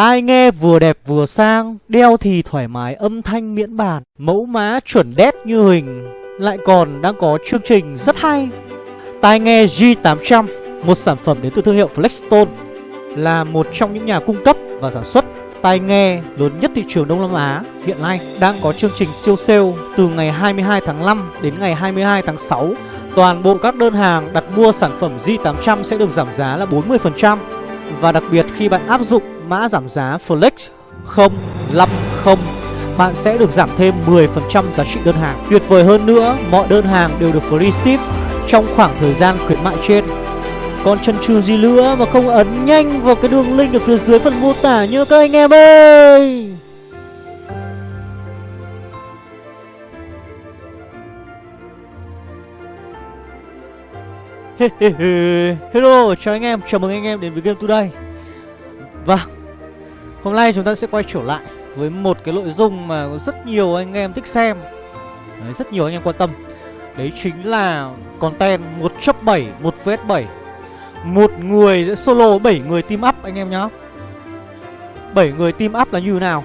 Tai nghe vừa đẹp vừa sang, Đeo thì thoải mái âm thanh miễn bàn, Mẫu mã chuẩn đét như hình. Lại còn đang có chương trình rất hay, Tai nghe G800 Một sản phẩm đến từ thương hiệu Flexstone, Là một trong những nhà cung cấp và sản xuất tai nghe lớn nhất thị trường Đông Nam Á. Hiện nay đang có chương trình siêu sale từ ngày 22 tháng 5 đến ngày 22 tháng 6. Toàn bộ các đơn hàng đặt mua sản phẩm G800 sẽ được giảm giá là 40% và đặc biệt khi bạn áp dụng mã giảm giá Flex 050 bạn sẽ được giảm thêm 10% giá trị đơn hàng. Tuyệt vời hơn nữa, mọi đơn hàng đều được free ship trong khoảng thời gian khuyến mại trên. Còn chân trừ gì nữa mà không ấn nhanh vào cái đường link ở phía dưới phần mô tả nhớ các anh em ơi Hello, chào anh em, chào mừng anh em đến với Game Today Vâng, hôm nay chúng ta sẽ quay trở lại với một cái nội dung mà rất nhiều anh em thích xem. Đấy, Rất nhiều anh em quan tâm. Đấy chính là content 1 chấp 7, 1 vs 7 một người sẽ solo 7 người team up anh em nhá. 7 người team up là như thế nào?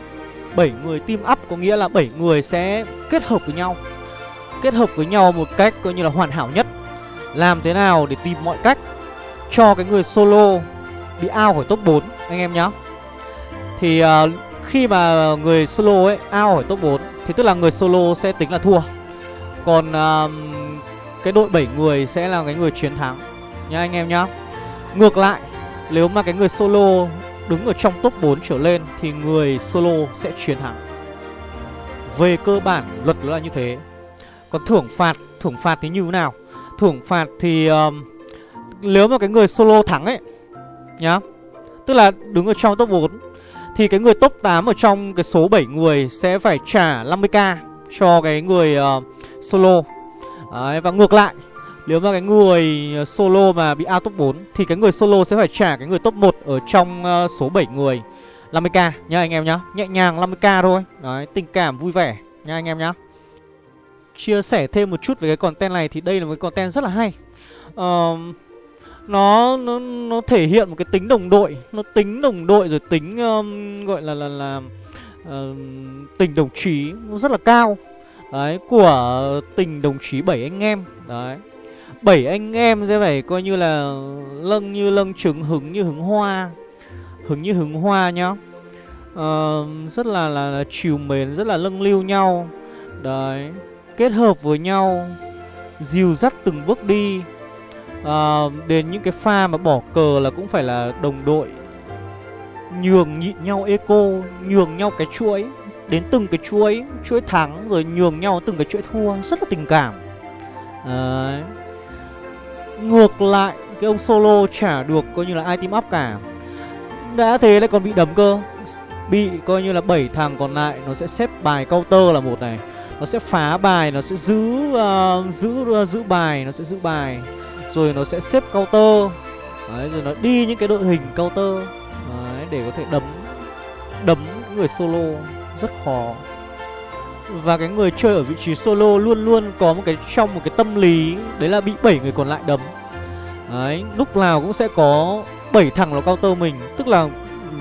7 người team up có nghĩa là 7 người sẽ kết hợp với nhau. Kết hợp với nhau một cách coi như là hoàn hảo nhất. Làm thế nào để tìm mọi cách Cho cái người solo bị out khỏi top 4 anh em nhá. Thì uh, khi mà người solo ấy ao khỏi top 4 Thì tức là người solo sẽ tính là thua. Còn uh, cái đội 7 người sẽ là cái người chiến thắng. Nha anh em nhá. Ngược lại Nếu mà cái người solo đứng ở trong top 4 trở lên Thì người solo sẽ chiến thắng. Về cơ bản luật là như thế. Còn thưởng phạt Thưởng phạt thì như thế nào? Thưởng phạt thì um, Nếu mà cái người solo thắng ấy Nhá Tức là đứng ở trong top 4 thì cái người top 8 ở trong cái số 7 người Sẽ phải trả 50k Cho cái người uh, solo. Đấy, Và ngược lại nếu mà cái người ờ, solo mà bị out top 4 Thì cái người solo sẽ phải trả cái người top 1 Ở trong uh, số 7 người 50k nhá anh em nhá. Nhẹ nhàng 50k thôi. Đấy tình cảm vui vẻ nhá anh em nhá. Chia sẻ thêm một chút về cái content này Thì đây là một cái content rất là hay. Uh, nó, nó nó thể hiện một cái tính đồng đội. Nó tính đồng đội rồi tính um, gọi là là, là uh, tình đồng chí nó rất là cao. Đấy của tình đồng chí bảy anh em. Đấy. Bảy anh em sẽ phải coi như là lâng như lâng trứng hứng như hứng hoa. Hứng như hứng hoa nhá. Uh, rất là, là là chiều mến rất là lâng lưu nhau. Đấy. Kết hợp với nhau dìu dắt từng bước đi uh, đến những cái pha mà bỏ cờ là cũng phải là đồng đội nhường nhịn nhau eco nhường nhau cái chuỗi đến từng cái chuỗi chuỗi thắng rồi nhường nhau từng cái chuỗi thua rất là tình cảm. Đấy. Ngược lại Cái ông solo trả được coi như là ai team up cả. Đã thế lại còn bị đấm cơ. Bị coi như là bảy thằng còn lại Nó sẽ xếp bài counter là một này. Nó sẽ phá bài Nó sẽ giữ uh, giữ uh, giữ bài Nó sẽ giữ bài. Rồi nó sẽ xếp counter. Đấy, rồi nó đi những cái đội hình counter. Đấy, để có thể đấm Đấm người solo. Rất khó. Và cái người chơi ở vị trí solo luôn luôn có một cái trong một cái tâm lý Đấy là bị 7 người còn lại đấm. Đấy, lúc nào cũng sẽ có 7 thằng nó counter mình. Tức là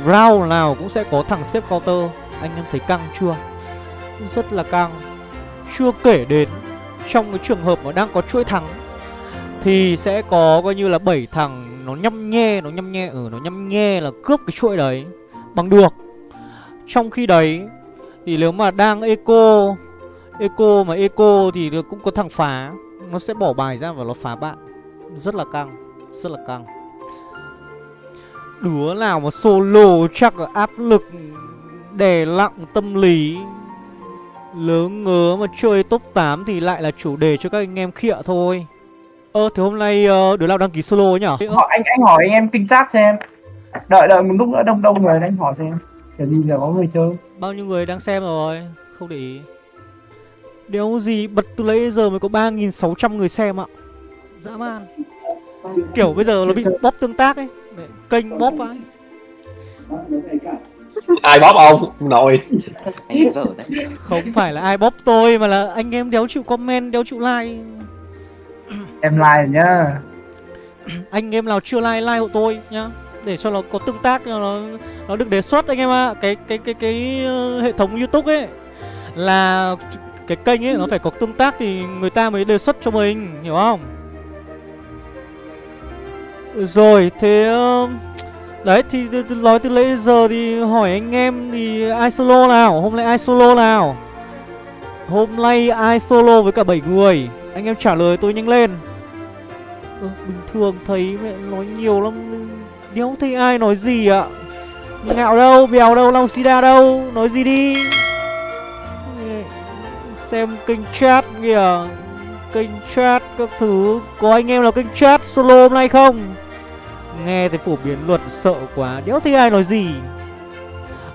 round nào cũng sẽ có thằng xếp counter. Anh em thấy căng chưa? Rất là căng. Chưa kể đến trong cái trường hợp mà đang có chuỗi thắng. Thì sẽ có coi như là 7 thằng nó nhăm nhe Nó nhăm nhe, ở ừ, nó nhăm nhe là cướp cái chuỗi đấy Bằng được. Trong khi đấy thì nếu mà đang eco Eco mà eco thì cũng có thằng phá Nó sẽ bỏ bài ra và nó phá bạn. Rất là căng Rất là căng. Đứa nào mà solo chắc là áp lực Đè lặng tâm lý Lớn ngớ mà chơi top 8 thì lại là chủ đề cho các anh em khịa thôi. Ơ thì hôm nay uh, đứa nào đăng ký solo nhỉ? Hỏi, anh anh hỏi anh em kinh tác xem. Đợi đợi một lúc nữa đông đông người anh hỏi xem. Kiểu gì là có người chơi? Bao nhiêu người đang xem rồi? Không để ý. Đéo gì bật từ lấy giờ mới có 3.600 người xem ạ. Dã man. Kiểu bây giờ nó bị bóp tương tác ấy. Kênh bóp vãi ai bóp ông? Nội. Không phải là ai bóp tôi mà là anh em đéo chịu comment đéo chịu like em like nhá. Anh em nào chưa like like hộ tôi nhá. Để cho nó có tương tác cho nó nó được đề xuất anh em ạ. Cái cái cái cái ờ, hệ thống youtube ấy là cái kênh ấy nó phải có tương tác thì người ta mới đề xuất cho mình hiểu không? Rồi thế ờ, đấy thì, nói từ nãy giờ thì hỏi anh em thì ai solo nào? Hôm nay ai solo nào? Hôm nay ai solo với cả 7 người? Anh em trả lời tôi nhanh lên ừ, bình thường thấy mẹ nói nhiều lắm đéo thấy ai nói gì ạ? Ngạo đâu bèo đâu long sida đâu nói gì đi? Xem kênh chat kìa. Kênh chat các thứ có anh em nào kênh chat solo hôm nay không? Nghe thấy phổ biến luật sợ quá đéo thấy ai nói gì?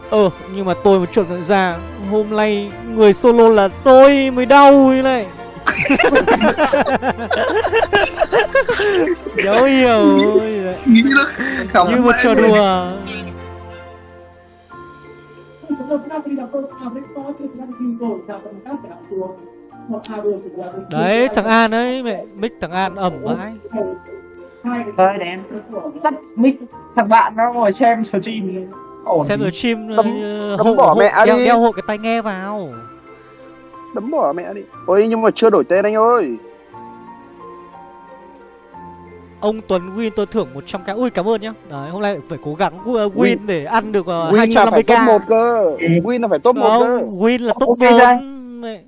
Ờ nhưng mà tôi một chuẩn nhận ra hôm nay người solo là tôi mới đau như này đéo hiểu Nghĩ nó không như một trò đùa. Đấy thằng an ấy mẹ mic thằng an ẩm vãi Thôi để em tắt mic. Thằng bạn nó ngồi xem stream. Ổn. Xem tí. ở chim Đấm- ờ, hộ, bỏ hộ, mẹ đeo, đi. đeo hộ cái tai nghe vào Đấm bỏ mẹ đi. Ôi nhưng mà chưa đổi tên anh ơi. ông Tuấn Win tôi thưởng 100k ui cảm ơn nhá đấy hôm nay phải cố gắng uh, win, Win. để ăn được uh, Win là phải top 1 250k cơ. Win là phải top 1 cơ. win là top Ok 4 đây.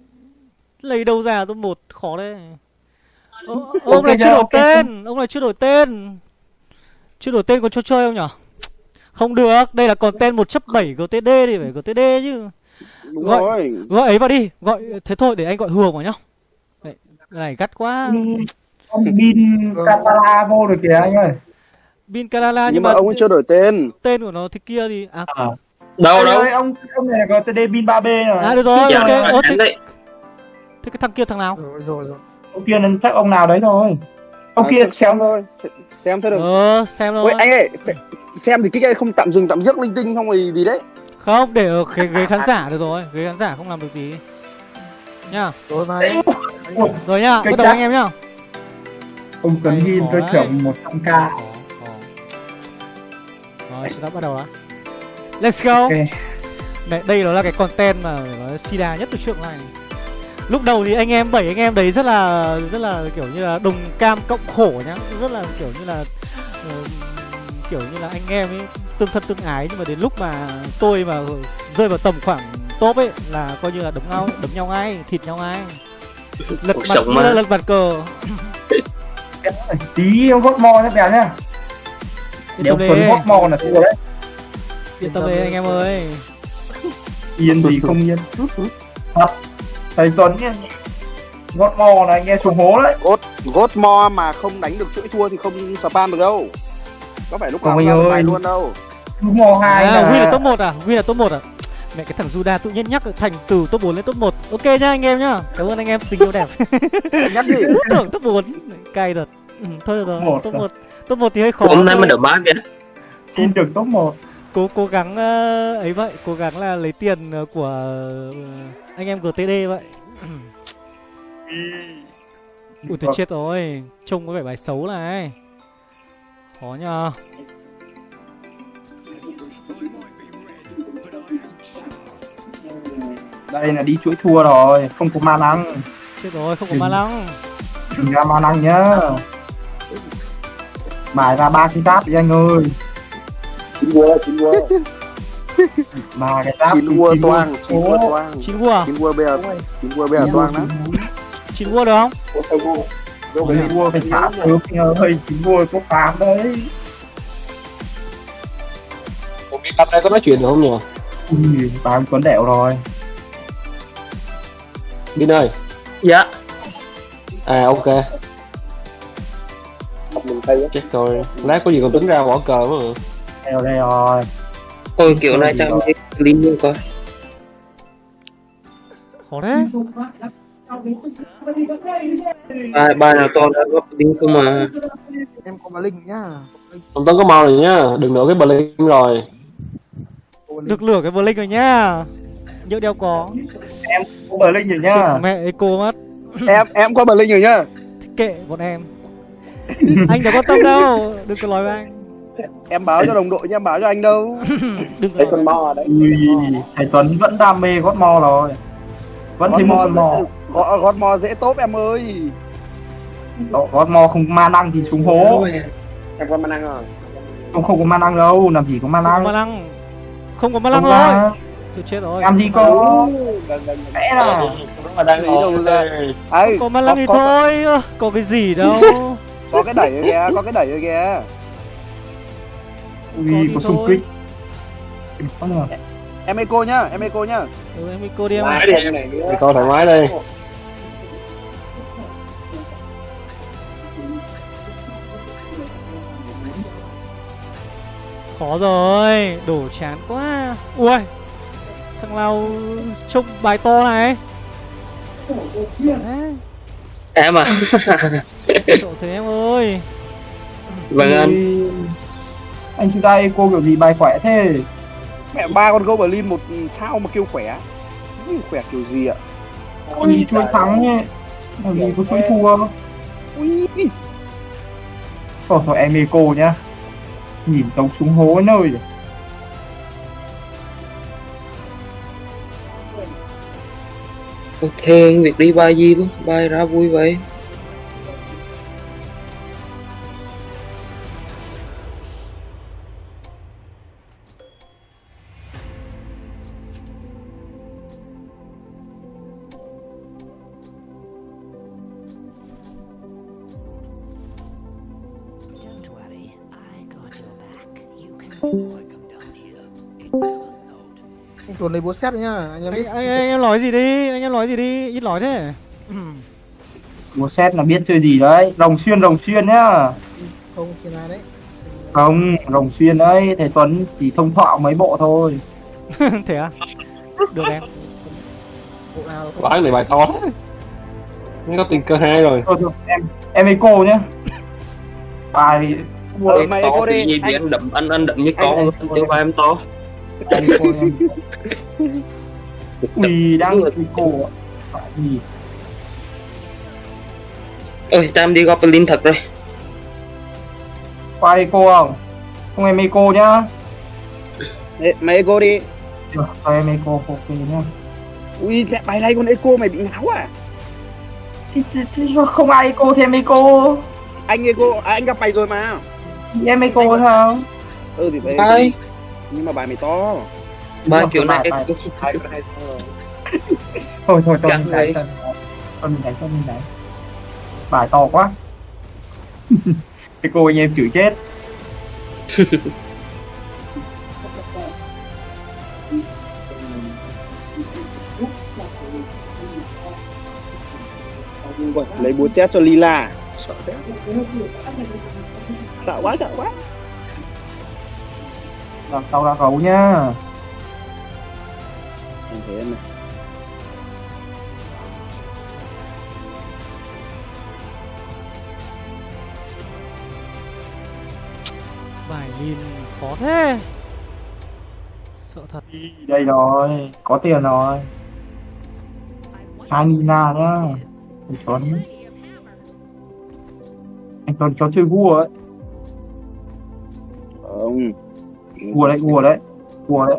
Lấy đâu ra top 1 khó đấy Ok ông này chưa đổi ok tên ông này chưa đổi tên chưa đổi tên có cho chơi không nhở không được đây là còn tên 1.7 GTD thì phải GTD chứ Đúng Gọi- rồi. gọi ấy vào đi gọi thế thôi để anh gọi hường vào nhá Đấy, cái này gắt quá ông pin Catala vô được kìa anh ơi Bin Kalala nhưng, Nhưng mà ông ấy chưa đổi tên. tên của nó thế kia thì à, à. Đâu đâu ơi, ông ông này là GTD pin 3B rồi à được rồi Dạ, ok Ơ, thế, thế cái thằng kia thằng nào Rồi rồi rồi. ông kia nên chắc ông nào đấy thôi ông À, kia xem, thôi. Xem, thôi được. ờ xem thôi Ôi anh ơi, xem, xem thì kích anh không tạm dừng tạm dứt linh tinh không thì gì đấy. Không để ở cái ghế khán giả được rồi. Ghế khán giả không làm được gì. Nhá. Rồi này. rồi nhá bắt đầu anh em nhá. Ông Tuấn khó tôi thưởng 100k Khó, khó. rồi chúng ta bắt đầu đã. Let's go. Ok. Đây, đây nó là cái content mà nói sida nhất từ trước này. Lúc đầu thì anh em bảy anh em đấy rất là rất là kiểu như là đồng cam cộng khổ nhá. Rất là kiểu như là ờ, kiểu như là anh em ấy tương thân tương ái nhưng mà đến lúc mà tôi mà rơi vào tầm khoảng top ấy là coi như là đấm nhau đấm nhau ngay thịt nhau ngay. Lật Cuộc mặt mà. lật mặt cờ. Tí ông gót mò nhé bèo nhá. Nếu Tuấn gót mò là thua đấy. Yên tâm đi anh em ơi. Yên gì không yên. Thầy Tuấn nhá. Gót mò là anh nghe xuống hố đấy. Gốt mo mà không đánh được chuỗi thua thì không spam được đâu. Có phải lúc nào cũng luôn đâu. Mò hai à, Win là là top 1 à? Win là top 1 à? Mẹ cái thằng Juda tự nhiên nhắc thành từ top 4 lên top 1 ok nhá anh em nhá. Cảm ơn anh em tình yêu đẹp. Nhắc đi. tưởng top 4 cay đợt ừ, thôi được rồi Một top à? 1 top 1 thì hơi khó Hôm nay mới được bát kìa. Tin được top 1 cố cố gắng ờ, ấy vậy cố gắng là lấy tiền ờ, của ờ, anh em GTD vậy. Ui tôi chết rồi. Trông có vẻ bài xấu này. Khó nhờ đây là đi chuỗi thua rồi không có ma năng. Chết rồi không có ma lăng đừng ra ma năng nhá. Bài ra ba cái giáp đi anh ơi. Chín vua, chín vua. ba cái giáp Chín vua toang, chín vua toang. chín vua Chín vua bây giờ, chín vua bây giờ toang đó. chín vua. Được không? Chín vua phải trả sớm anh ơi chín vua có phám đấy. Không biết bát đây có nói chuyện được không nhỉ? Ui tám tuấn đẻo rồi Bin ơi. Dạ, À ok. Chết rồi. Lát có gì còn tính ra bỏ cờ mà. Đèo đây rồi. Ôi kiểu này cho thấy linh luôn coi. khó thế. Bài, bài nào to đã góp linh không mà. Em có bà Linh nhá. Ông Tấn có mau rồi nhá. Đừng nữa cái bờ linh rồi. Được lửa cái Blink rồi nhá nhớ đeo có có bờ linh rồi nhá mẹ eco mất Em em có bà Linh rồi nhá. kệ bọn em anh đâu có tâm đâu đừng có nói với anh em báo cho đồng đội nha em báo cho anh đâu đừng Thấy có con ở đấy. Ui, thầy Tuấn vẫn đam mê gót mo rồi. Vẫn thêm một mò con mò. gót, gót mò dễ tốt em ơi Đó, gót mo không ma năng thì xuống hố. Xem con ma năng rồi. Không không có ma năng đâu, làm gì có ma không có năng. ma năng không có ma năng ra, tôi chết rồi Làm gì có. Vâng, vâng, vâng. Vẽ là. Mà đang Lý đâu đây. Ấy, có năng thì có, thôi có cái gì đâu có cái đẩy ở kìa có cái đẩy ở kìa Ui, có sung thôi. kích. Em eco nhá em eco nhá ừ em cô đi em Thoải mái đi em này. Coi thoải mái đây. khó rồi đổ chán quá ui thằng nào trông bài to này Em à? sợ thế em ơi Vâng anh. Anh chúng ta eco kiểu gì bài khỏe thế? mẹ ba con goblin một sao mà kêu khỏe khỏe kiểu gì ạ Làm gì chuỗi thắng nhé. Làm gì có chuỗi thua. ui Thôi thôi em eco nhá. Nhìn tống xuống hố nơi rồi. Ôi, việc đi bay gì luôn, bay ra vui vậy. Xét nhá anh em anh, biết anh, anh em nói gì đi anh em nói gì đi ít nói thế Một set là biết chơi gì đấy. Rồng xuyên rồng xuyên nhá. không thiên ai đấy Không, rồng xuyên đấy. Thầy Tuấn chỉ thông thạo mấy bộ thôi. thế à được em bộ nào là không Vãi này bài to thế. Nó có tình cơ hai rồi. Thôi thôi, em em eco nhá. Bài ờ, mày to eco thì đi thì anh, anh đậm anh anh đậm như Anh- con chứ ba em to. Em eco em. Ui, đang eco ạ. Phải gì? Ôi, em đi Goblin thật rồi. Qua eco không? Không em eco nhá. Ê, mày eco đi Được, cho em eco ok nhá. ui mẹ bài này con eco mày bị ngáo à Thì, thì, thì không ai eco thì em eco. anh eco à, anh gặp mày rồi mà Thì em eco sao? ừ thì vậy Bay, nhưng mà bài mày to Được, kiểu này bài- em bài- Thôi thôi Căng mình đánh vậy. cho mình đánh cho mình đánh. Bài to quá. Eco anh em chửi chết. lấy búa xét cho lila sợ quá sợ quá Làm sau ra gấu nhá. Xem thế em này bài lìn khó thế sợ thật Đây rồi, có tiền rồi. Hai Nina nhá. Anh Tuấn. Anh Tuấn cho chơi vua ấy. không Vua đấy, vua đấy. Vua đấy.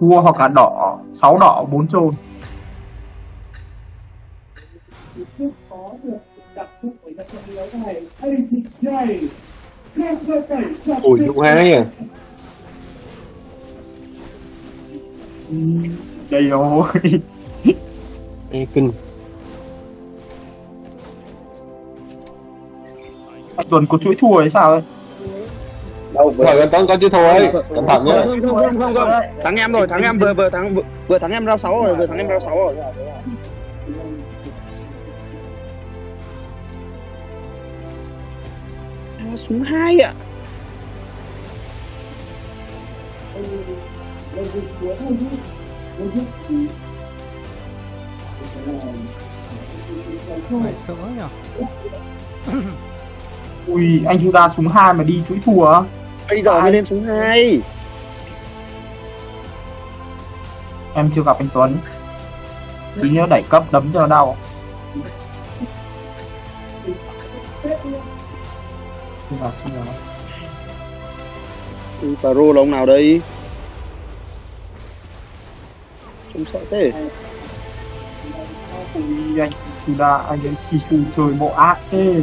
Vua hoặc là đỏ, sáu đỏ, bốn trôn. Ui, dụ hai à. Đây rồi. Ê, kinh. Anh Tuấn có chuỗi thua hay sao ấy? Đâu vừa Rồi, con có chứ thôi. Cẩn thận nhá. không không không không không thắng em rồi thắng em vừa vừa thắng vừa, thắng em rau sáu rồi vừa thắng em rau sáu rồi À, súng hai ạ nhở Ui, anh Juda súng hai mà đi chuỗi thua á? Bây giờ mới lên súng hai Em chưa gặp anh Tuấn. Cứ nhớ đẩy cấp đấm cho đau. Chưa gặp, chưa. Ừ, Pro là ông nào đây Trông sợ thế Ui, anh là anh ấy chủ trời bộ ác thế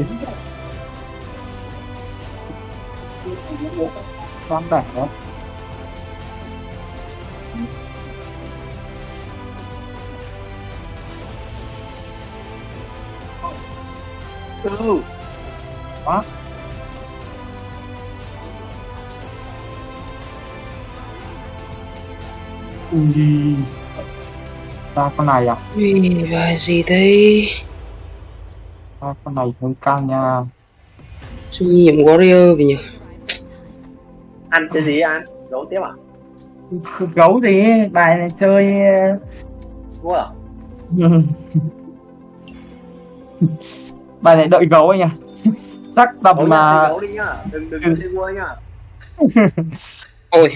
Dám đẻ đó Ừ. Quá Ui. Ra con này à? Ui, bài gì đây? Ra con này hơi căng nha. Suy nhiệm Warrior vì nhỉ? Ăn cái gì ăn? Đấu tiếp à? Gấu gì? Bài này chơi mua à? Bài này đợi gấu anh à Chắc tầm mà mà đấu đi nhá. Đừng đừng Ừ. chơi mua nhá. Ôi,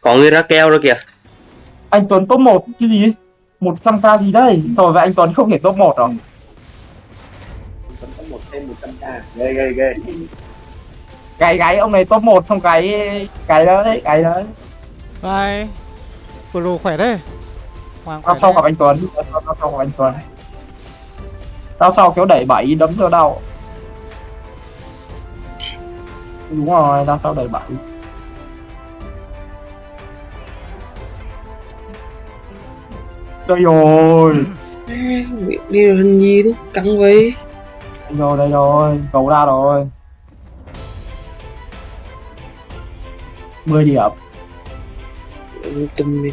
có người ra keo rồi kìa. Anh Tuấn top 1 chứ gì? 100k gì đây Rồi vậy anh Tuấn không thể top 1 rồi. Vẫn có một thêm một trăm k. Ghê ghê ghê Cái gáy ông này top 1 xong cái Cái đó đấy Cái đó đấy Bye Pro khỏe thế Hoàng khỏe Tao sau gặp anh Tuấn. Tao sau gặp anh Tuấn. Tao sau kéo đẩy 7 đấm cho đau. Đúng rồi tao sau đẩy 7 Đây rồi Việc đi rồi hình gì đó, căng vậy. Đây rồi đây rồi Cầu ra rồi 10 điểm Tùm đi.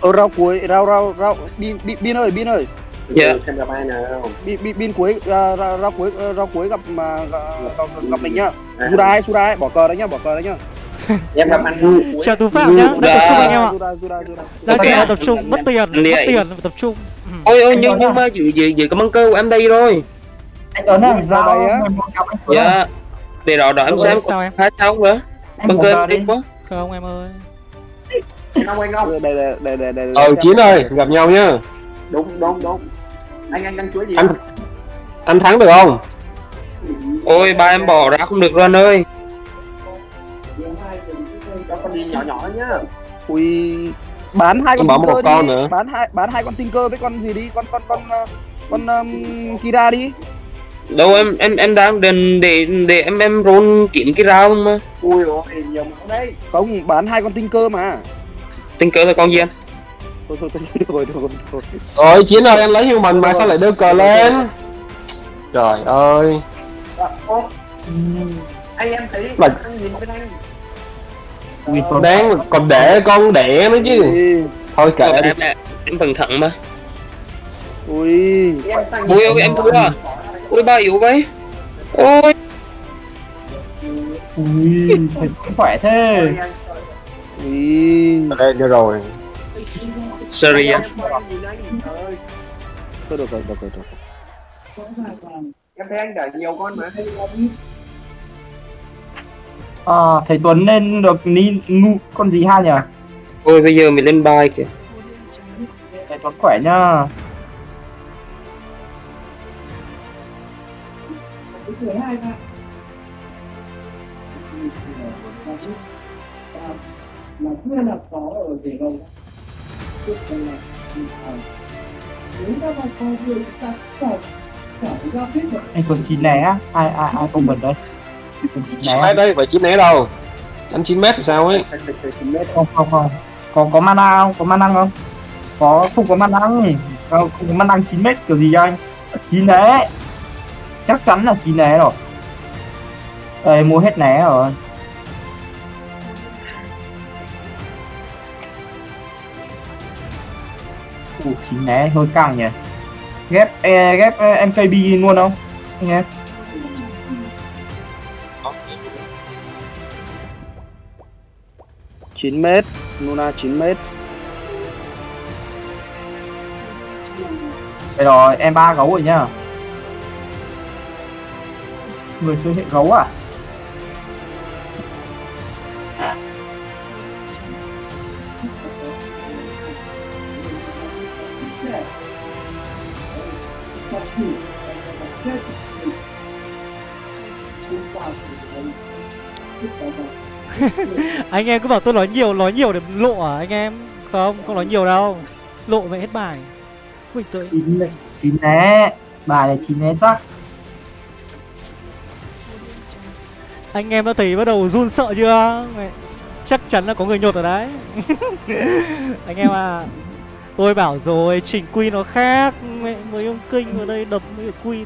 Ờ rau cuối rau rau rau bin bin, bin ơi bin ơi. Dạ. Xem gặp ai nào. Bin bin, bin cuối à, rau, rau cuối rau cuối gặp mà gặp, gặp, gặp mình nhá. Jurai Jurai bỏ cờ đấy nhá bỏ cờ đấy nhá em gặp ăn Chào tú phạm nhá Đang tập trung anh em ạ Đang Ok. chạy tập trung Mất tiền Mất tiền tập trung Ừ. Ôi ôi nhưng nhưng mà giữ giữ giữ cái băng cơ của em đây rồi. Anh Tuấn ơi Ra đây á. 11 cặp anh Tuấn ơi. Dạ. Để đó đó em xem sao em? hai sao không nữa. Băng cơ em đi quá. Không em ơi anh ông anh ông đây đây đây đây đây Ờ Chiến ơi, gặp nhau nhá. đúng đúng đúng anh anh ăn chuối gì Anh anh thắng được không? Ôi ba em bỏ ra không được anh ơi. Con nhỏ nhỏ nhá Ui bán hai con Em bỏ một Tinker con đi. nữa. bán hai bán hai con Tinker với con gì đi con con con ờ, con um, Kira đi Đâu em em em đang định để để em em roll kiếm cái rau mà. ui ôi nhiều máu đấy không bán hai con Tinker mà cờ là con gì anh? thôi thôi thôi thôi thôi thôi Rồi Chiến ơi, anh lấy human mà sao lại đưa cờ lên? Trời ơi. Dạ, anh em thấy anh nhìn bên anh Đáng còn để con đẻ nữa chứ. Ui, Thôi kệ đi. em em, em vẫn thẳng mà. ui Ui ôi em thua à? Ui ba yếu vậy. Ôi Ui, thật khỏe thế ui Đây đưa rồi. sorry anh. thôi được rồi được rồi được rồi em thấy anh đẩy nhiều con mà À, thầy Tuấn lên được ni ngu con gì ha nhỉ? Ôi bây giờ mình lên bài kìa. Thầy Tuấn khỏe nhá. anh còn chín lẻ á ai ai ai không bật đấy 9 mét đấy phải 9 mét đâu. Đánh chín mét thì sao ấy? Không không không. Có có mana không? Có mana không? Có không có mana không? Không có mana chín mét kiểu gì anh chín né. Chắc chắn là chín né rồi. Đây mua hết né rồi. Chín né hơi căng nhỉ? Ghép e, ghép MKB luôn không? Nhé 9m Luna 9m Đây rồi, em ba gấu rồi nhá. Người chơi hệ gấu à? Anh em cứ bảo tôi nói nhiều nói nhiều để lộ à anh em? Không không nói nhiều đâu. Lộ vậy hết bài. Ui tôi chín này chín né bài này chín né chắc anh em đã thấy bắt đầu run sợ chưa? Chắc chắn là có người nhột ở đấy. Anh em à tôi bảo rồi chỉnh quy nó khác. Mẹ mấy ông kinh vào đây đập mấy cái quy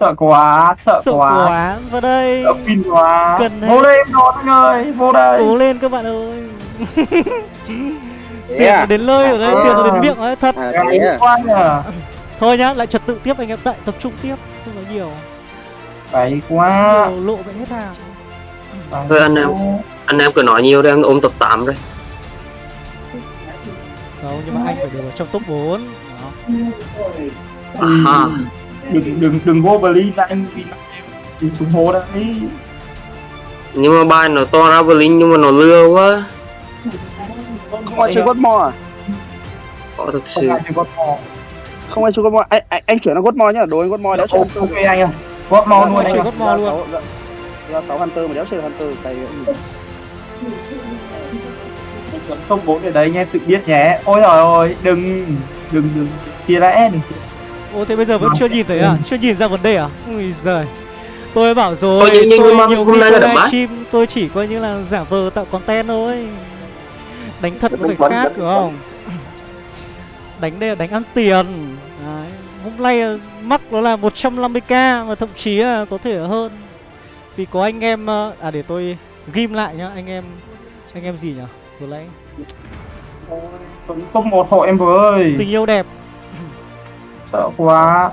sợ quá sợ, sợ quá, quá. Vào đây. Sợ pin quá. Cần vô hết. lên rồi anh ơi vô đây. Cố lên các bạn ơi. Tiền à? nó đến nơi rồi đấy tiền nó đến miệng đấy thật. À, à? thôi nhá lại trật tự tiếp anh em tại tập trung tiếp không nói nhiều. Phải quá. Nhiều lộ vậy hết à Phải Thôi anh em. anh em cứ nói nhiều đi em ôm tập 8 rồi không nhưng mà anh phải đều ở trong top 4 đó. à, đừng đừng đừng vô Berlin anh vì đừng xuống hố đấy nhưng mà bài nó to ra Berlin nhưng mà nó lừa quá Không ai chơi God Mode à? có thực không sự ai chơi gót mò Không ai chơi God Mode. Anh, anh, anh chuyển sang God Mode nhá. Đối với God Mode đéo chơi ok anh ơi gót mò luôn Chơi anh ơi God Mode luôn. Ra 6 Hunter mà đéo chơi Hunter vậy. top 4 ở đấy em tự biết nhé ôi trời ơi đừng đừng đừng chia rẽ đừng chia Ô thế bây giờ vẫn chưa nhìn thấy à? Chưa nhìn ra vấn đề à? Ui giời Tôi bảo rồi, Ôi, nhưng- nhưng tôi mà nhiều hôm nay tôi là stream tôi chỉ coi như là giả vờ tạo content thôi Đánh thật nó phải khác đúng không? Đánh đây là đánh ăn tiền Đấy. Hôm nay là mắc nó là 150k và thậm chí là có thể hơn Vì có anh em, ờ, à để tôi ghim lại nhá, anh em, anh em gì nhỉ? Vừa nãy top một hộ em vừa ơi tình yêu đẹp sợ quá.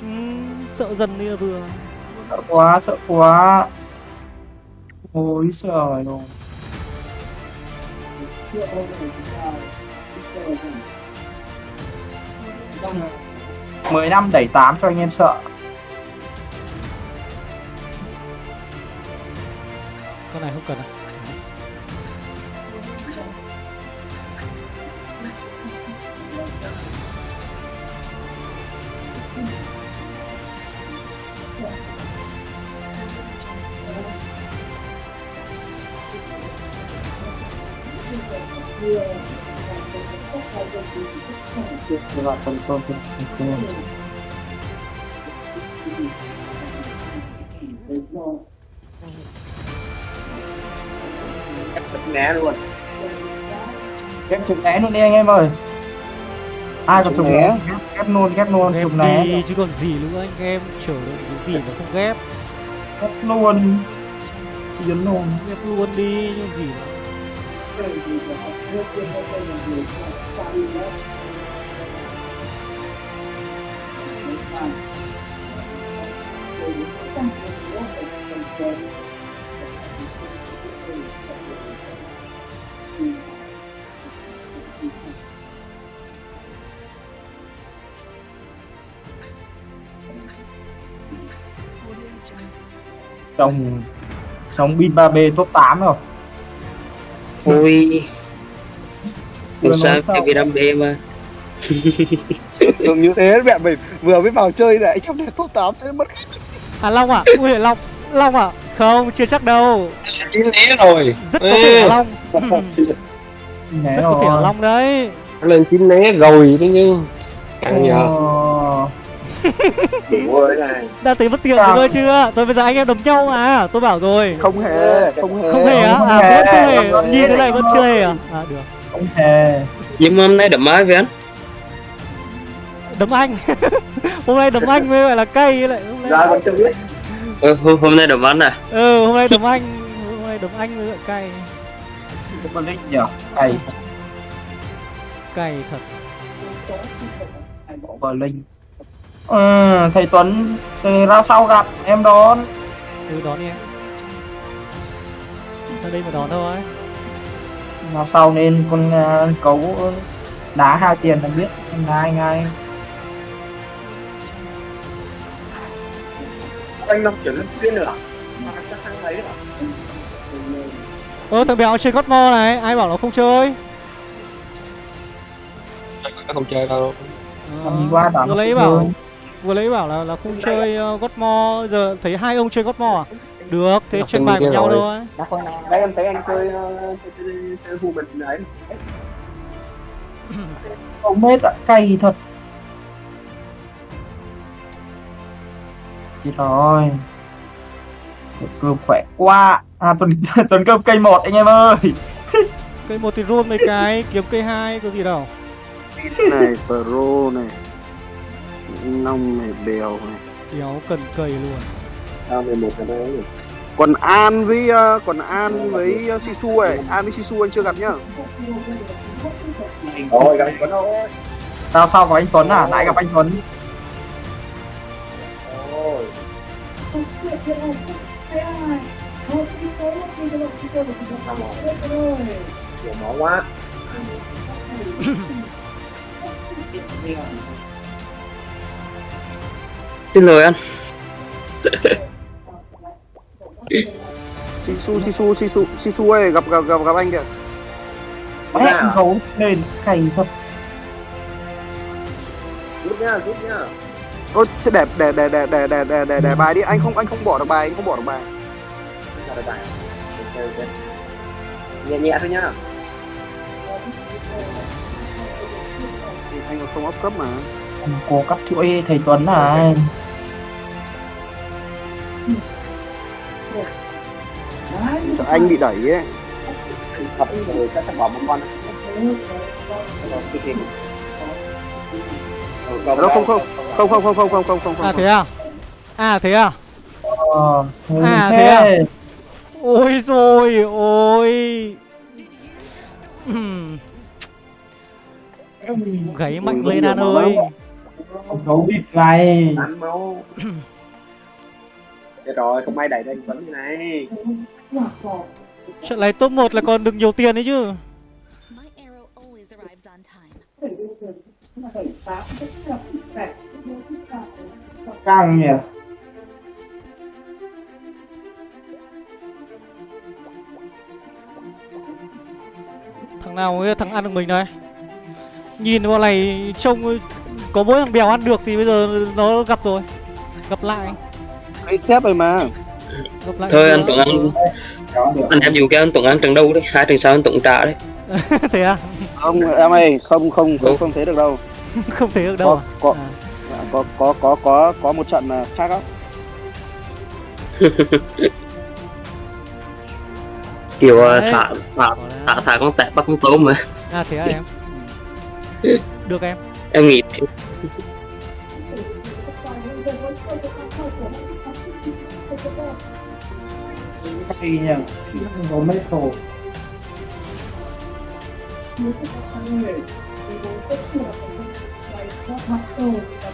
Ừm, Sợ dần đi là vừa. Sợ quá sợ quá. Ôi trời ơi. Mười năm đẩy tám cho anh em sợ. Con này không cần à? Là tuần tuần tuần tuần né luôn. Ghép chụp né luôn đi anh em ơi. Ai Chụp chụp né. ghép, luôn ghép luôn ghép chụp né. đi chứ còn gì nữa anh em. Chờ đợi cái gì mà không ghép. Ghép luôn. Chiến luôn. Ghép luôn đi nhưng gì nữa. Chồng chồng pin 3B top 8 rồi. Vừa không sao cái vì đam mê mà? Thường như thế mẹ mình vừa mới vào chơi này anh em đẹp top 8 thế mất à long à ui long long à? Không chưa chắc đâu. Chín né rồi. Rất có thể là long. Rất có thể là long đấy. Lên chín né rồi thế nhưng càng nhờ. Đã thấy mất tiền rồi chưa? Tôi bây giờ anh em đấm nhau à tôi bảo rồi. Không hề, không hề. Không hề á? À vẫn không hề. Không hề. nhìn thế này vẫn chưa hề à? À được. Không hề. Nhưng hôm nay đấm ai với anh? Đấm anh. Hôm nay đấm anh mới gọi là cay lại hôm ra nay vẫn chưa biết ừ, hôm, hôm nay đấm anh à? Ừ hôm nay đấm anh. Hôm nay đấm anh mới gọi cay. Top Berlin nhỉ? Cày cay thật. Berlin ừ, thầy Tuấn từ ra sau gặp em đón. Ừ đón đi em. Sang đây mà đón thôi? Ra sau nên con uh, cấu đá hai tiền là biết. Ngay ngay anh năm chuyển lên xuyên nữa mà chắc sang thấy nữa ơ thằng béo chơi God Mode này ai bảo nó không chơi? Nó không chơi đâu. Ờ, gì qua bảo vừa nó lấy bảo vừa lấy bảo là là không chơi uh, God Mode. Giờ thấy hai ông chơi God Mode à? Được, thế từng bài của nhau thôi. Đấy em thấy anh chơi ờ, chơi chơi, chơi hù mình đấy. Ông mết ạ, cay thật. Chết rồi. Cơm khỏe quá. À, tuần, tuần cơm cây một anh em ơi. Cây một thì run mấy cái, kiếm cây hai có gì đâu này pro này nông này bèo này Kéo cần cầy luôn Sao 11 cái đấy còn an với ờ, còn an với ờ, sisu ấy an với sisu anh chưa gặp nhá Rồi gặp anh Tuấn rồi Sao sao có anh Tuấn à? Lại gặp anh Tuấn. けない早い顔つきと思っていただく人も来ましたもんすごいこんばんは Xin lỗi anh Chị Su, chị Su, chị Su, chị Su ơi, gặp gặp gặp gặp anh kìa Mẹ gấu lên cày thật Rút nha, rút nha Ôi, thế để để để để để để để để để bài đi. Anh không anh không bỏ được bài anh không bỏ được bài. Ok ok. Nhẹ nhẹ thôi nhá. Anh còn không ấp cấp mà. Cố cắt chuỗi thầy Tuấn này. sợ anh bị đẩy ấy. Thật rồi sẽ bỏ một con. Gì? Ờ, Đó, không không không không không không không không không À không thế à? À thế à? Ờ, À, thế à? Ôi rồi ôi Ừm. Gáy mạnh lên An ơi Gấu bịt này. Tán máu Chết rồi, không ai đẩy đây Tuấn như này Trận này top 1 là còn được nhiều tiền đấy chứ My arrow always arrives on time. Căng nhỉ. Thằng nào ấy, thằng ăn được mình đây Nhìn bọn này trông có mỗi thằng bèo ăn được thì bây giờ nó gặp rồi. Gặp lại. Anh xếp rồi mà. Gặp lại Thôi anh Tuấn Anh. Anh em dùng cái anh Tuấn Anh trận đấu đấy, hai trận sau anh Tuấn trả đấy. Thế à? không em ơi không không không không thế được đâu. Không thể được đâu có có. À có có có có có một trận khác không kiểu ờ, thả thả thả thả con tép bắt con tôm mà. À thế à em? Được em. Em nghĩ hay nhỉ có mấy hồ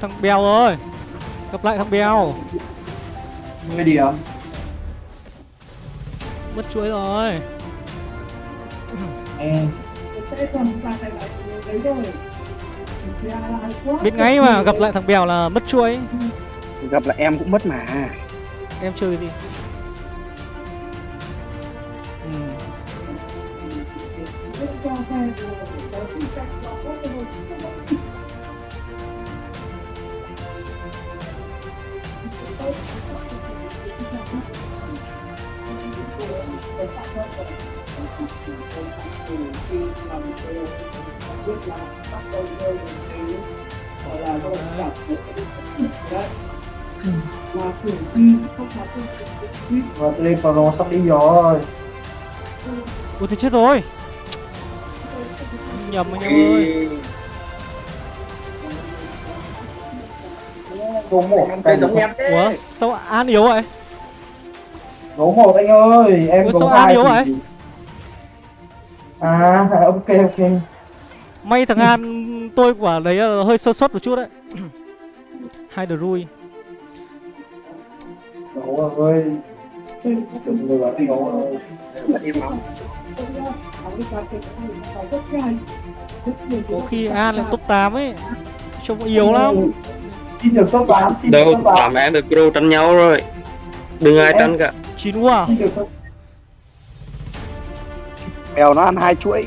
thằng bèo rồi Gặp lại thằng bèo. 10 điểm. Mất chuỗi rồi. Em. Biết ngay mà gặp lại thằng bèo là mất chuỗi gặp lại em cũng mất mà. Em chơi gì biết là bắt đầu rơi vào cái gọi là tôi cảm thấy đấy. Là cử tri không là cử và đây vào nó sắp đi rồi. Ui thì chết rồi. Nhầm anh em ơi. Đồ một em giống em thế. Ủa sao An yếu vậy? Đồ một anh ơi em Ủa sao An yếu vậy? À ok ok. May thằng An tôi quả đấy là hơi sơ suất một chút đấy Hai đờ rui. Có khi An lại top 8 ấy Trông yếu lắm Xin được top 8 xin được đâu top 8 làm em được pro tranh nhau rồi đừng ai tranh cả Chín quá à? Mèo nó ăn hai chuỗi.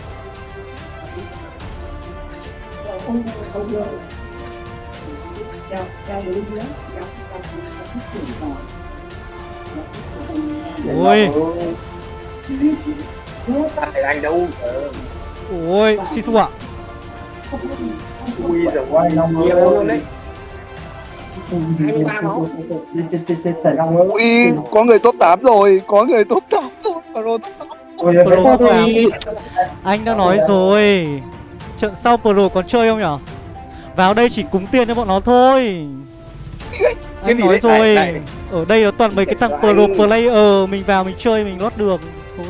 ơi. luôn đấy Hai mươi ba máu. Chết, chết, chết, chết, chảy Long ơi. Ui, có người top 8 rồi, có người top 8 rồi. Pro top 8. Ôi, Pro top 8 Anh đã nói rồi Trận sau Pro còn chơi không nhở? Vào đây chỉ cúng tiền cho bọn nó thôi. Anh gì nói đấy? rồi. Này, này. Ở đây nó toàn mấy cái thằng Anh- Pro player Mình vào mình chơi mình lót được. Thôi.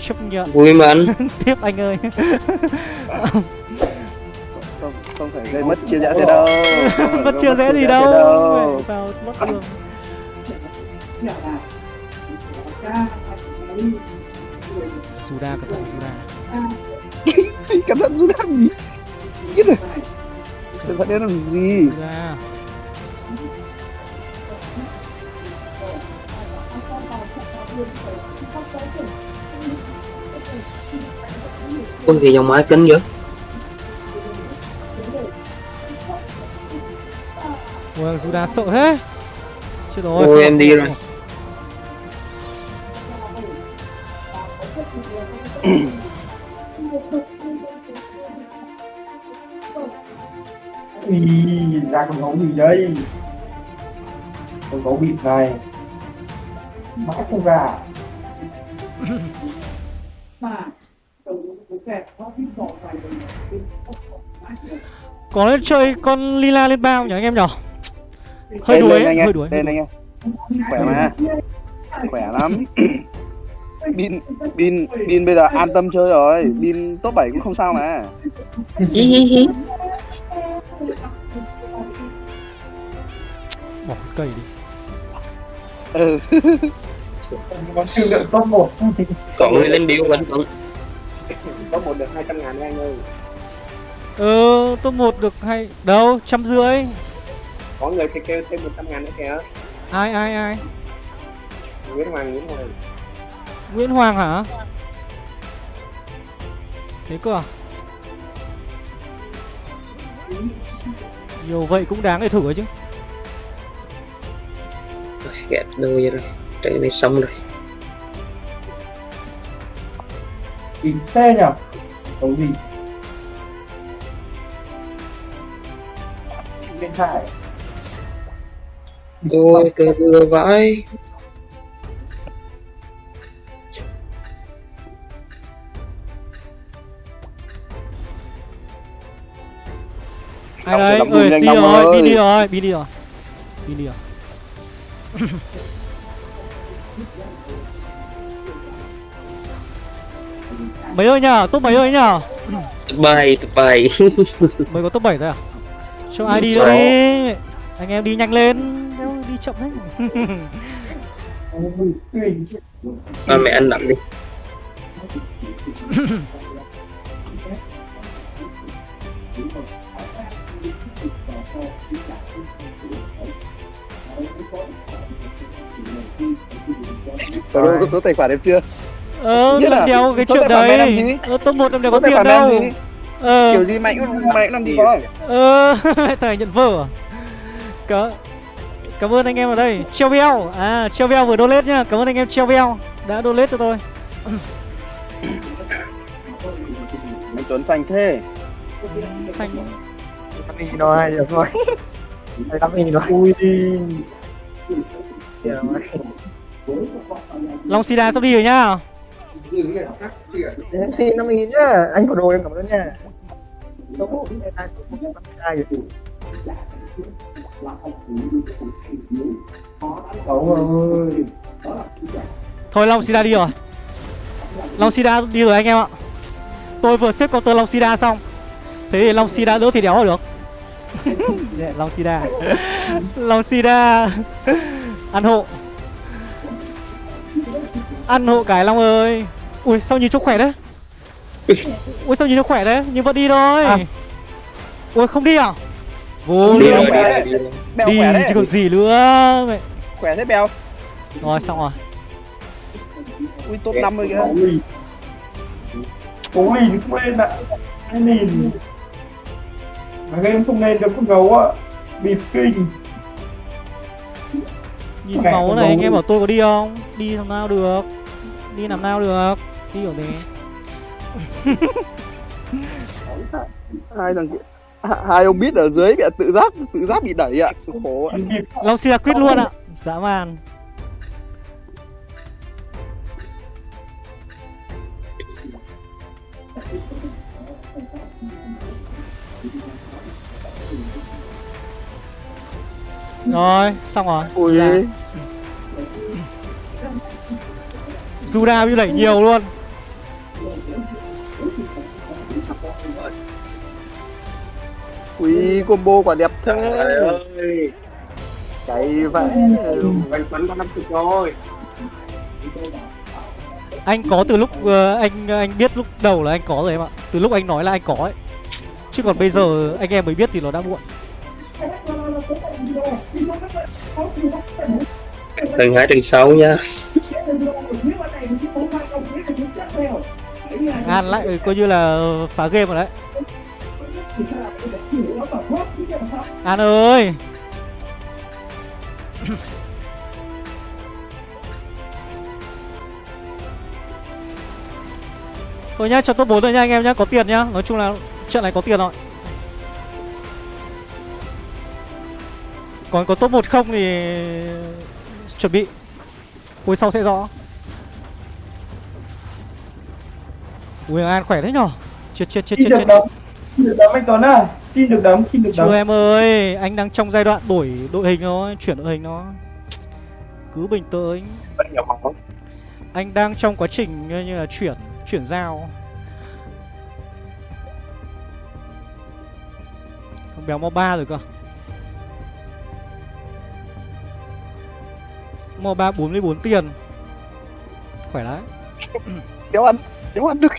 Chấp nhận. Vui mà anh tiếp anh ơi. Không, không phải gây mất chia rẽ thế đâu. Không phải Mất gì chia rẽ đâu. thế đâu. Vào lót đường Suda cẩn thận Suda Cẩn thận rút đạn. Biết rồi. Cẩn thận đến làm gì? Suda ôi cái dòng máy kính dữ Ôi Suda sợ thế Chết rồi Ôi, em đi rồi. Gấu gì đây? Con gấu bịt này. Mãi không ra. Có nên chơi con Lila lên bao nhỉ anh em nhỉ Hơi đuối hơi đuối Lên anh em. Khỏe mà. Khỏe lắm. Bin Bin Bin bây giờ an tâm chơi rồi. Bin top 7 cũng không sao mà. Bỏ cái cây đi. Ừ. Có siêu lượng top 1. còn người lên biểu vẫn vẫn Có một được 200 ngàn đấy anh ơi. Ờ top 1 được hay Đâu trăm rưỡi. Có người thì kêu thêm 100 ngàn nữa kìa. Ai ai ai? Nguyễn Hoàng Nguyễn Hoàng. Nguyễn Hoàng hả? Thế cơ à? Nhiều vậy cũng đáng để thử ấy chứ gẹp đôi vậy rồi trận này xong rồi Bịt xe nhỉ? Gấu gì? Bên phải. ôi cờ vừa vãi Ai đấy ơi đi rồi ơi. đi đi rồi đi đi rồi đi đi rồi mấy ơi nhở top mấy ơi nhở tập bài tập bài mới có top 7 thôi à? Cho ai đi đi. anh em đi nhanh lên. Đéo đi chậm đấy. Ba mẹ anh đậm đi Pro có số tài khoản em chưa? ờ Nhất làm là đéo cái chuyện đấy. ờ top một làm đéo có tiền em đâu. ờ. Kiểu gì mày cũng mày cũng làm gì có. ờ thầy nhận vở à? Cả... cảm ơn anh em ở đây. Treo veo à treo veo vừa donate nhá. Cảm ơn anh em treo veo đã donate cho tôi. Mày Tuấn xanh thế. xanh. Nó hay rồi. thôi. Lắm gì nó Ui. Long Sida sắp đi rồi nhá Em xin 50 nghìn nhá. Anh có đồ em cảm ơn nha. Thôi Long Sida đi rồi Long Sida đi rồi anh em ạ Tôi vừa xếp counter Long Sida xong Thế thì Long Sida đỡ thì đéo được Long Sida Long Sida Ăn hộ Ăn hộ cái Long ơi Ui sao nhìn trông khỏe đấy Ui sao nhìn trông khỏe đấy Nhưng vẫn đi thôi À. Ui không đi à Vô đi rồi đi rồi đi rồi Đi khỏe đấy. chứ còn gì nữa mẹ. Khỏe thế bèo. Rồi xong rồi Ui top 50 kìa. Lìn không lên ạ lìn Mà game không lên được con gấu ạ. Bịp kinh con này gấu. anh em bảo tôi có đi không? Đi làm nào được? Đi làm nào được? Đi kiểu gì Hai thằng kia. Hai- Hai ông biết ở dưới bị tự giác tự giác bị đẩy ạ. Khổ ạ. Long Sida quýt luôn ạ. Dã man Rồi, xong rồi. Ui. Juda bị đẩy nhiều luôn. Ui combo quả đẹp thế. ơi. Chạy vậy. bánh bánh có năm chục rồi. Anh có từ lúc ờ, anh anh biết lúc đầu là anh có rồi em ạ. Từ lúc anh nói là anh có ấy. Chứ còn bây giờ anh em mới biết thì nó đã muộn tầng 2 tầng 6 nha An lại ừ, coi như là phá game rồi đấy. An ơi! Thôi nhá, cho top 4 rồi nha anh em nhá, có tiền nhá. Nói chung là trận này có tiền rồi. Còn có top 1 không thì chuẩn bị. Cuối sau sẽ rõ. Ui An khỏe thế nhở? Chết chết chết chết chết. Xin được đấm anh Tuấn à Xin được đấm, xin được đấm. Chưa em ơi Anh đang trong giai đoạn đổi đội hình thôi Chuyển đội hình nó Cứ bình tĩnh. Anh đang trong quá trình như là chuyển Chuyển giao. Không béo mo 3 rồi cơ Mo 3 44 tiền Khỏe đấy Đéo ăn. Đéo ăn được.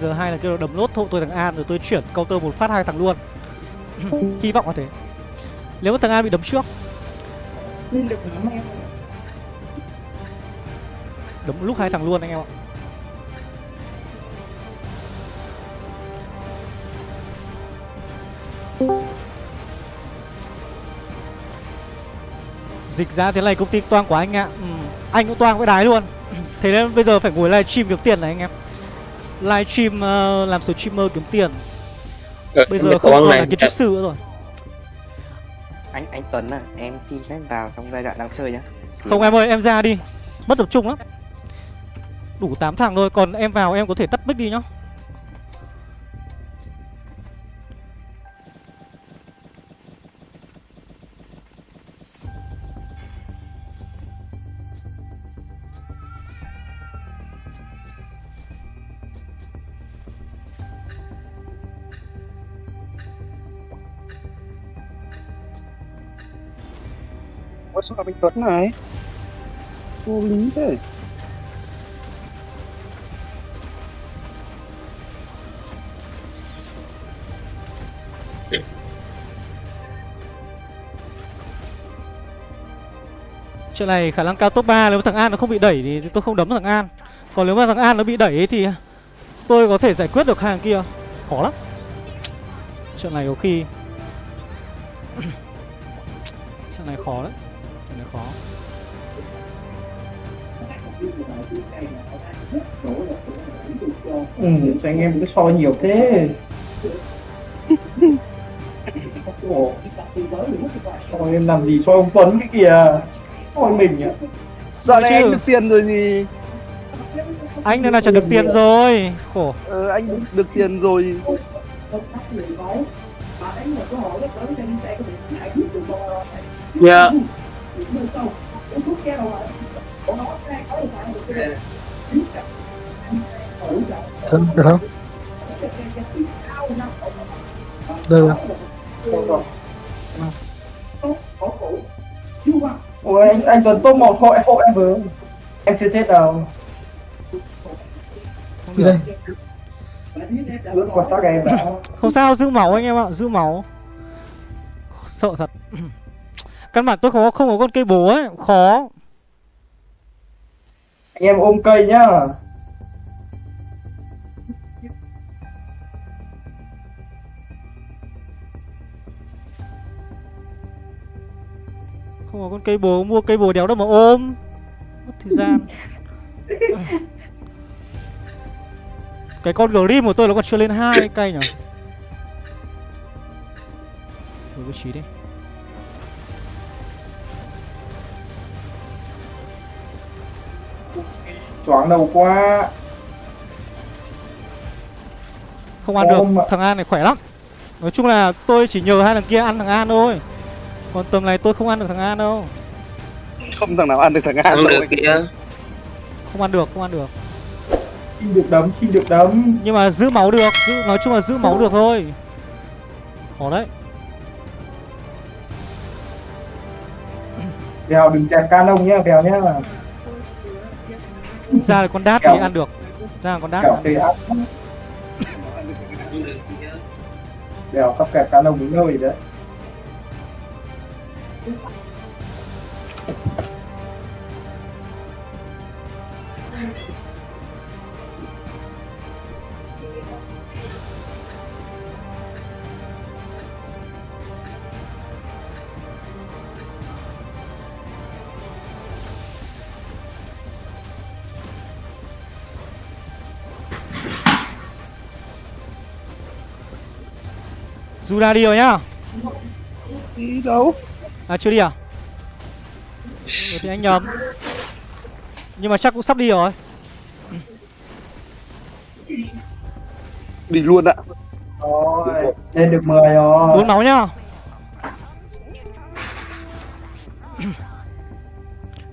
Giờ hai là kêu là đấm nốt hộ tôi thằng An rồi tôi chuyển counter một phát hai thằng luôn. Hy vọng là thế. Nếu mà thằng An bị đấm trước. Được đấm lúc hai thằng luôn anh em ạ. Dịch ra thế này công ty toang quá anh ạ. Ừ. Anh cũng toang với đái luôn. Thế nên bây giờ phải ngồi livestream kiếm tiền này anh em Livestream ờ, làm streamer kiếm tiền. Ờ, Bây giờ không còn này. là kiến trúc sư nữa rồi. Anh anh Tuấn à, em xin phép vào trong giai đoạn đang chơi nhá. Không em ơi em ra đi. Mất tập trung lắm. Đủ 8 thằng thôi Còn em vào em có thể tắt mic đi nhá sao gặp anh Tuấn này? Vô lý thế. Chuyện này khả năng cao top 3 Nếu mà thằng An nó không bị đẩy thì tôi không đấm thằng An Còn nếu mà thằng An nó bị đẩy ấy thì Tôi có thể giải quyết được hàng kia Khó lắm Chuyện này có khi chuyện này khó đấy khó. Ừ, sao anh em cứ soi nhiều thế. Soi em làm gì soi ông Tuấn cái kìa Soi mình ạ Dạo này anh được tiền rồi gì anh này là chẳng được tiền rồi. Khổ. Ờ anh được, được tiền rồi. Dạ Thân được không? Được không? Ôi anh, anh Tuấn top một hộ, hộ em với. Em chưa chết đâu. Đi được đây. Lướt qua xác em. Đã không sao giữ máu anh em ạ giữ máu. Sợ thật căn bản tôi không có không có con cây bố ấy khó. Anh em ôm cây nhá. Không có con cây bố mua cây bố đéo đâu mà ôm. Mất thời gian. Cái con grim của tôi nó còn chưa lên hai cây nhỉ đổi vị trí đi Choáng đầu quá. Không ăn được thằng an này khỏe lắm. Nói chung là tôi chỉ nhờ hai thằng kia ăn thằng an thôi. Còn tầm này tôi không ăn được thằng an đâu. Không thằng nào ăn được thằng An đâu. được kìa. Không ăn được không ăn được. Xin được đấm, xin được đấm. Nhưng mà giữ máu được giữ nói chung là giữ máu được thôi. Khó đấy. Bèo đừng chèn canon nhá, Bèo nhá ra là con đát thì ăn được. Ra là con đát Bèo sắp kẹp canon đến nơi đấy Juda đi rồi nhá. Đi đâu? À chưa đi à? Ừ, thì anh nhầm. Nhưng mà chắc cũng sắp đi rồi. Đi luôn ạ. Rồi, lên được 10 rồi. Uống máu nhá.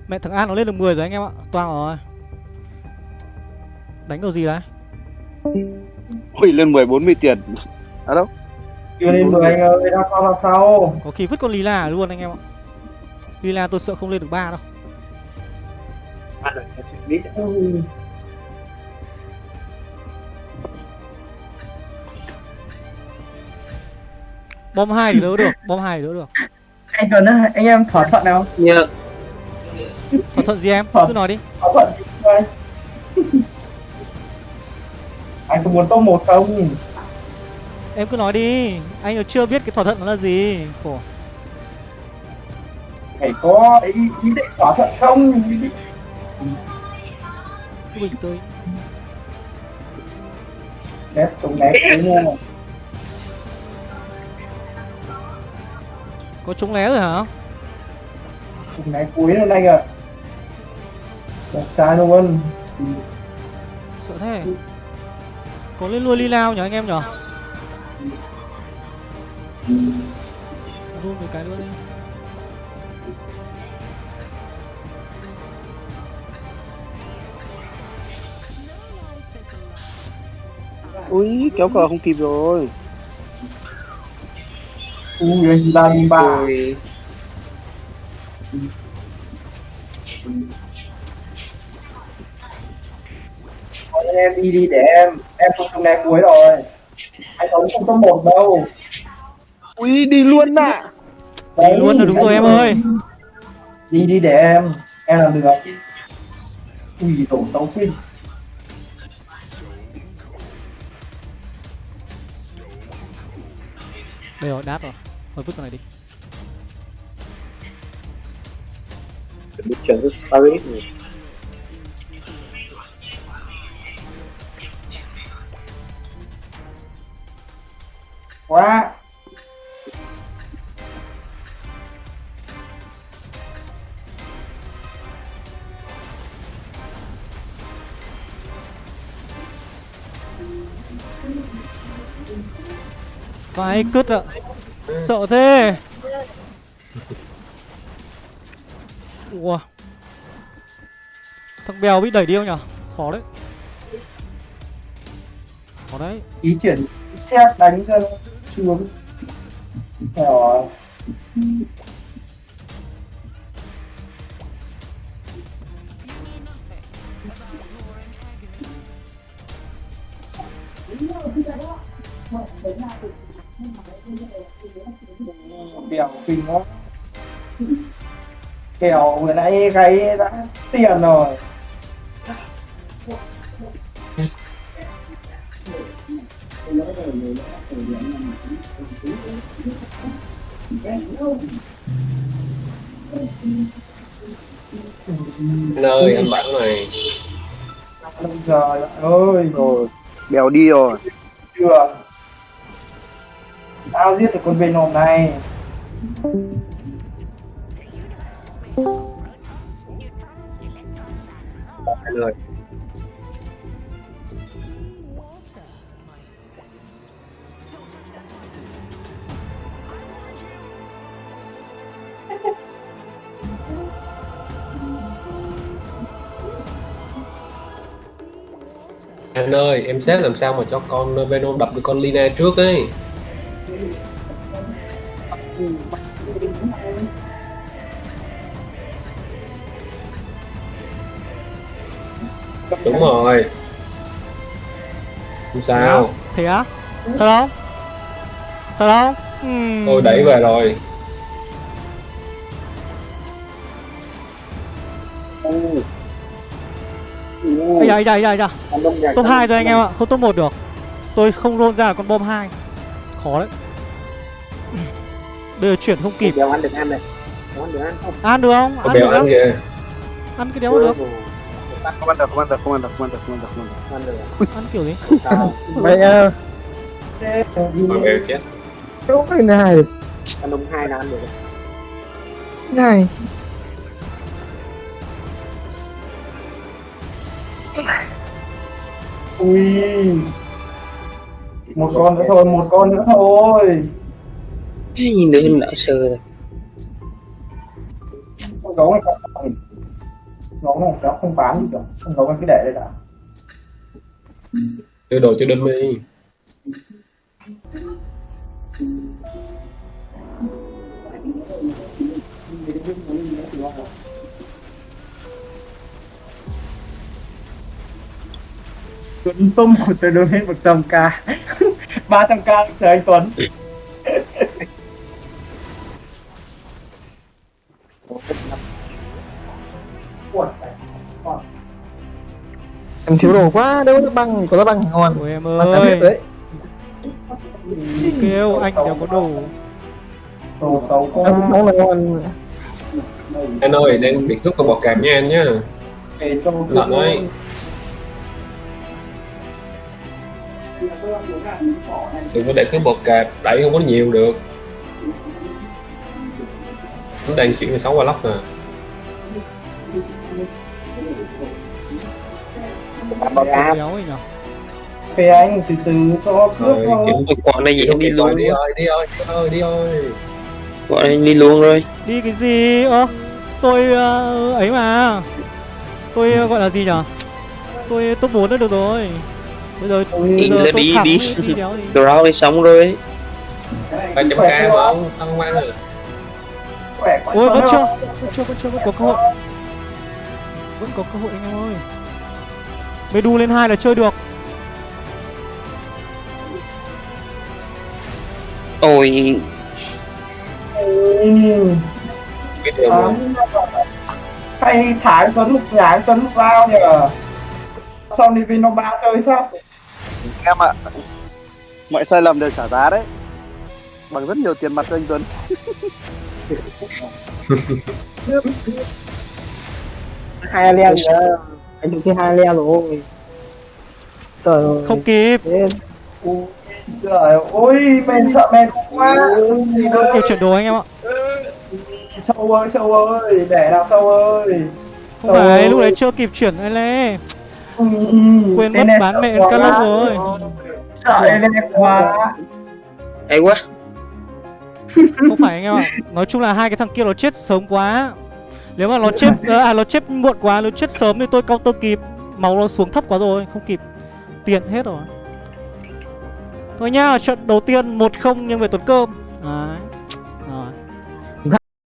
Mẹ thằng an nó lên được 10 rồi anh em ạ. Toang rồi. Đánh đồ gì đấy? Ui lên 10 40 tiền. À đâu Chưa lên 10 anh ơi, đang sau sau. Có khi vứt con lila luôn anh em ạ. Lila tôi sợ không lên được ba đâu. Ừ. bom hai thì đỡ được bom hai thì đỡ được. Anh Tuấn á, anh em thỏa thuận nào? Dạ thỏa thuận gì em? Thỏa- cứ nói đi. Thỏa thuận Anh có muốn top 1 không? Em cứ nói đi. Anh còn chưa biết cái thỏa thuận nó là gì. Khổ. Phải có ý, ý định thỏa thuận không? Cứ bình tĩnh Đẹp, tổng đẹp thế nha. Có trúng lé rồi hả? Tổng đẹp cuối rồi anh ạ. Đẹp trái luôn. Sợ thế. Có lên luôn lila nhỉ anh em nhỉ run một cái nữa đi Ui kéo cờ không kịp rồi. Ui, anh ba em đi đi để em. Em không tổng đẹp cuối rồi. Anh Tuấn không top 1 đâu Ui đi luôn ạ. À. Đi luôn là đúng rồi em ơi. Đi đi để em. Em làm được Ui tổ tấu pin Đây rồi đáp rồi. Thôi vứt con này đi. Bị chuyển cho Spirit Quá. Vãi cứt ạ. Sợ thế. Ủa Thằng bèo bị đẩy đi không nhở? Khó đấy. Khó đấy. Ý chuyển xét đánh cho nó xuống. Rồi Đèo kinh quá Kèo vừa nãy gáy đã tiền rồi Anh ơi, anh bảo này. Trời ơi Rồi, bèo đi rồi. chưa Tao giết được con Venom này Anh ơi. Anh ơi, em xếp làm sao mà cho con Venom đập được con Lina trước ấy. Đúng rồi. Không sao. Thế á Thật không Thật không Ừm. Tôi đẩy về rồi. Ây da, ây da, ây da, Top 2 thôi anh em ạ, không top 1 được Tôi không roll ra là con bom 2 Khó đấy Bây giờ chuyển không kịp Đéo ăn được ăn này Đéo ăn được ăn không Ăn được không? Ăn được ăn không? kìa. Ăn cái đéo được Không ăn được, không ăn được, không ăn được, không ăn được, không ăn được, không ăn được. Ăn được Ăn kiểu gì? Mày à, bèo chết. chỗ cái này, Anh Đông hai là ăn được này. ui một con nữa thôi một con nữa thôi Nhìn đứa hình đã sờ rồi. gấu này cháu không bán gì cả gấu này cứ để đây đã. Đưa đồ cho đinh đi. Tuấn tung một tôi đưa lên một trăm k. ba trăm k chờ anh Tuấn Em thiếu đồ quá, đâu có băng, có nước băng ngon. Ôi em ơi đấy. Kêu anh đéo có đồ đồ xấu quá ngon là ngon. Anh ơi, đang bị cướp con bò cạp nha anh nhá. Lợn ơi. Đừng có để cái bò cạp đẩy không có nhiều được. Nó đang chuyển về 6 qua lóc nè. Phê anh từ từ cho cướp Rồi, thôi kiểu Quả này vậy không đi luôn. đi ơi, đi ơi, đi ơi, đi ơi. Quả này đi luôn rồi. Đi cái gì? Ơ Tôi ờ, ấy mà Tôi ờ, gọi là gì nhở Tôi top 4 đã được rồi Bây giờ bây Đi giờ là top đi, đi. đi gì Draw đi xong rồi. 300k mà không, sao không ăn được? Khỏe quá Ôi vẫn chưa. Vẫn chưa, vẫn chưa, vẫn có cơ hội Vẫn có cơ hội anh em ơi Medu lên hai là chơi được Ôi, Ừ. Biết được À, không? hay thả anh Tuấn lúc nhà anh Tuấn lúc lao nhờ xong đi Vino ba chơi sao Em ạ, mọi sai lầm đều trả giá đấy. Bằng rất nhiều tiền mặt cho anh Tuấn. hai leo nữa. Anh được trên hai leo rồi. Trời ơi Không kịp. Trời ơi, men sợ men quá. Gì nữa kịp chuyển đồ anh em ạ. Sâu ơi, sâu ơi, để nào sâu ơi. Không phải lúc đấy chưa kịp chuyển anh lê. Ừ, Quên mất bán mẹ quá. Calum rồi. Sợ em quá. Hay quá không phải anh em ạ. Nói chung là hai cái thằng kia nó chết sớm quá. Nếu mà nó chết ờ, À nó chết muộn quá, Nó chết sớm thì tôi counter kịp. Máu nó xuống thấp quá rồi, Không kịp. Tiền hết rồi. Thôi nhá, Trận đầu tiên 1-0 nhưng về tuần cơm.